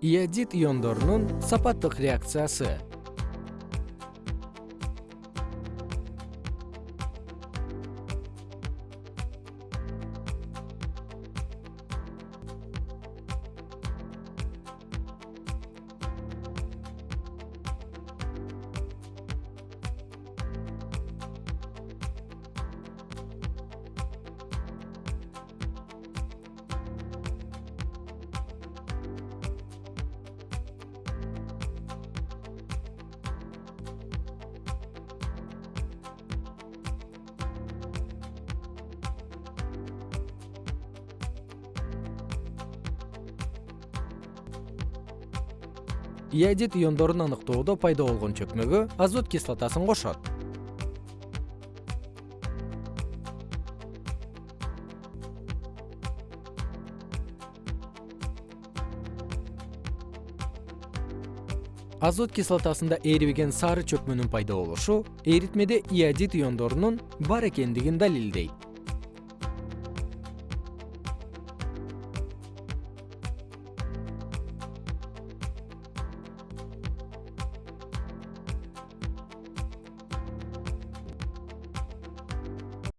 иодид иондорунун сапаттык реакциясы иодид иондорун аныктоодо пайда болгон чөкмөгө азот кислотасын кошот. Азот кислотасында эрибеген сары чөкмөнүн пайда болушу эритмеде иодид иондорунун бар экендигин далилдейт